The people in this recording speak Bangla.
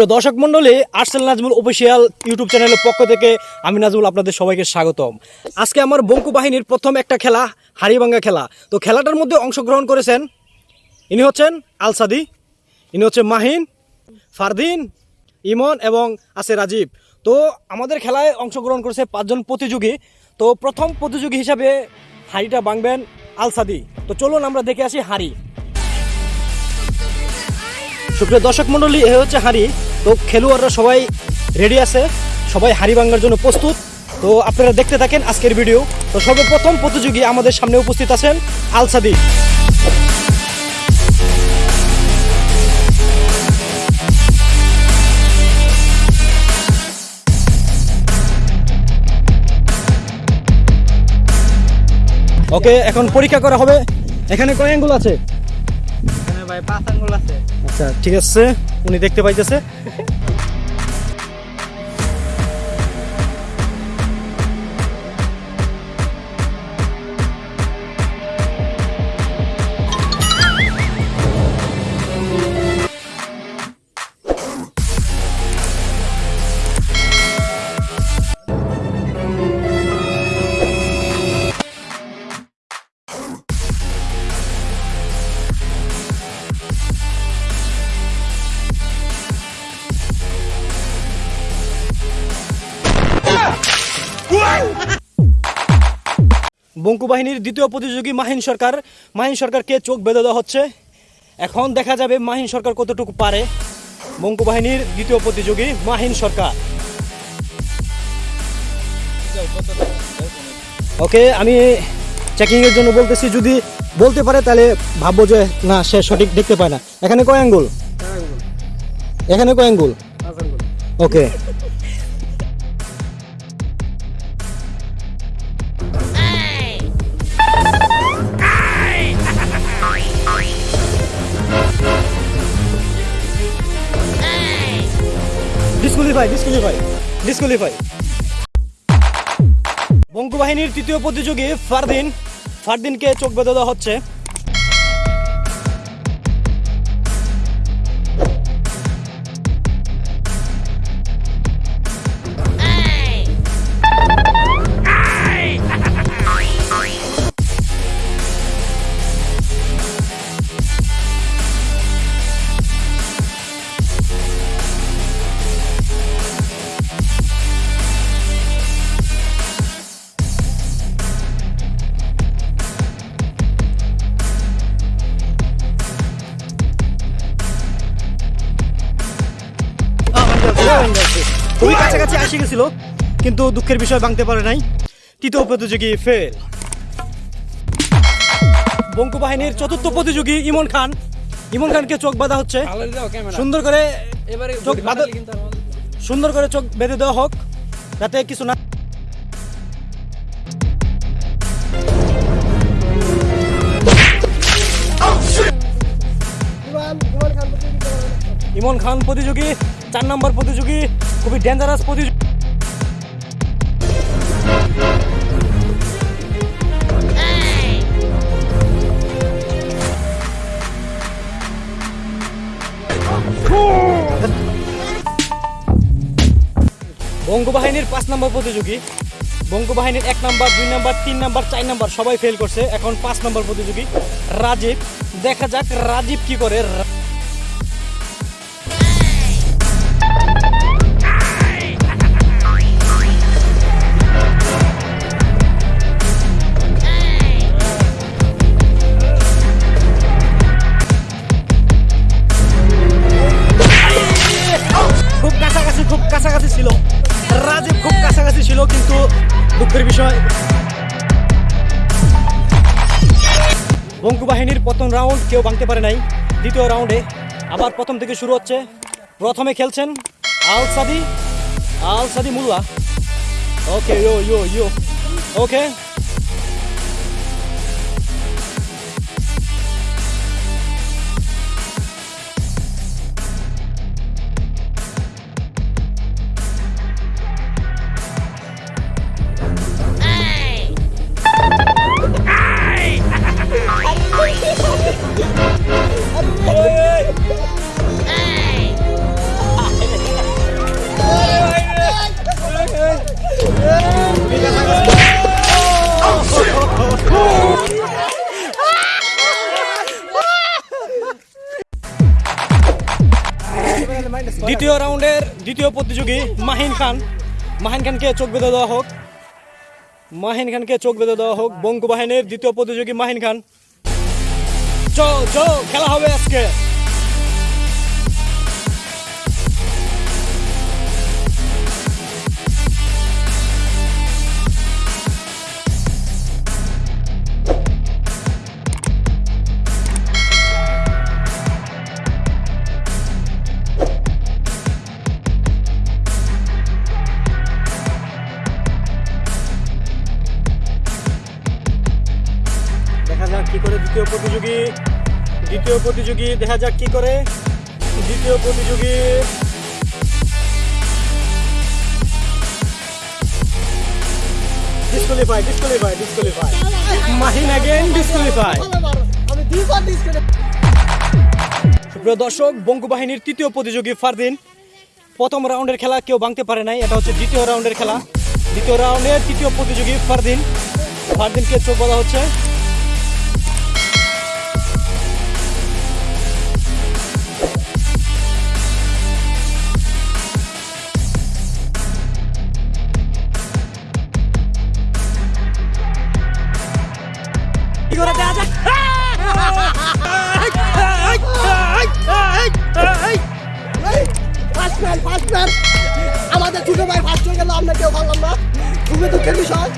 সুপ্রিয় দর্শক মন্ডলী আর্সেল নাজমুল অফিসিয়াল ইউটিউব চ্যানেলের পক্ষ থেকে আমি নাজমুল আপনাদের সবাইকে স্বাগতম। আজকে আমার বঙ্কু বাহিনীর প্রথম একটা খেলা, হাড়িভাঙ্গা খেলা। তো খেলাটার মধ্যে অংশগ্রহণ করেছেন ইনি হচ্ছেন আলসাদি, ইনি হচ্ছে মাহিন, ফারদিন, ইমন এবং আছে রাজীব। তো আমাদের খেলায় অংশগ্রহণ করেছে পাঁচজন প্রতিযোগী। তো প্রথম প্রতিযোগী হিসাবে হাড়িটা ভাঙবেন আলসাদি। তো চলুন আমরা দেখে আসি হাড়ি। সুপ্রিয় দর্শক মন্ডলী এ হচ্ছে হাঁড়ি। তো খেলোয়াড়রা সবাই রেডি আছে, সবাই হাঁড়ি ভাঙার জন্য প্রস্তুত। তো আপনারা দেখতে থাকেন আজকের ভিডিও তো সর্বপ্রথম প্রতিযোগী আমাদের সামনে উপস্থিত আছেন আলসাদি ওকে এখন পরীক্ষা করা হবে। এখানে কয় অ্যাঙ্গুল আছে? ভাই পাঁচ আঙ্গুল আছে। আচ্ছা ঠিক আছে। উনি দেখতে পাইতেছে। বঙ্কু বাহিনীর দ্বিতীয় প্রতিযোগী মাহিন সরকার। মাহিন সরকারকে চোখ বেঁধে দেওয়া হচ্ছে। এখন দেখা যাবে মাহিন সরকার কতটুকু পারে বঙ্কু বাহিনীর দ্বিতীয় প্রতিযোগী মাহিন সরকার। ওকে আমি চেকিংয়ের জন্য বলতেছি যদি বলতে পারে তাহলে ভাববো যে না সে সঠিক দেখতে পায় না। এখানে কয় আঙ্গুল? এখানে কয় আঙ্গুল। ওকে। ডিসকোয়ালিফাই ডিসকোয়ালিফাই বঙ্কু বাহিনীর তৃতীয় প্রতিযোগী ফারদিন ফারদিনকে চোখ বেঁধে দেওয়া হচ্ছে। কাছাকাছি আসে গেছিল কিন্তু দুঃখের বিষয় ভাঙতে পারে নাই। তৃতীয় প্রতিযোগী ফেল বঙ্কু বাহিনীর চতুর্থ প্রতিযোগী ইমন খান। ইমন খানকে চোখ বাঁধা হচ্ছে। সুন্দর করে চোখ বাঁধা- সুন্দর করে চোখ বেঁধে দেওয়া হোক যাতে কিছু না ইমন খান প্রতিযোগী চার নম্বর প্রতিযোগী খুবই ডেঞ্জারাস প্রতিযোগী বঙ্গবাহিনীর পাঁচ নম্বর প্রতিযোগী, বঙ্গবাহিনীর এক নম্বর, দুই নম্বর, তিন নম্বর, চার নম্বর, সবাই ফেল করছে। এখন পাঁচ নম্বর প্রতিযোগী, রাজীব। দেখা যাক রাজীব কি করে। ছিল। রাজীব খুব কাছাকাছি ছিল, কিন্তু দুঃখের বিষয়। বঙ্কু বাহিনীর প্রথম রাউন্ড কেউ ভাঙতে পারে নাই। দ্বিতীয় রাউন্ডে আবার প্রথম থেকে শুরু হচ্ছে। প্রথমে খেলছেন আল সাদি আল সাদি মুলুয়া। ওকে, ইয়ো ইয়ো ইয়ো। ওকে। দ্বিতীয় রাউন্ডের দ্বিতীয় প্রতিযোগী মাহিন খান। মাহিন খানকে চোখ বেঁধে দেওয়া হোক। মাহিন খানকে চোখ বেঁধে দেওয়া হোক। বঙ্গ বাহিনীর দ্বিতীয় প্রতিযোগী মাহিন খান। চো চো খেলা হবে আজকে। যাক কি করে দ্বিতীয় প্রতিযোগী দ্বিতীয় প্রতিযোগী দেখা যাক কি করে দ্বিতীয় প্রতিযোগী disqualify disqualify disqualify Mahin again disqualify আমি দুইবার ডিসকানেক্ট সুপ্রিয় দর্শক বঙ্কু বাহিনীর তৃতীয় প্রতিযোগী ফারদিন প্রথম রাউন্ডের খেলা কেউ ভাঙতে পারে নাই এটা হচ্ছে দ্বিতীয় রাউন্ডের খেলা দ্বিতীয় রাউন্ডের তৃতীয় প্রতিযোগী ফারদিন ফারদিনকে চোখ বলা হচ্ছে ম্যান আমাদের ছোট ভাই ফার্স্ট হয়ে গেল আমরা কেউ ভাবলাম না। খুবই দুঃখের বিষয়।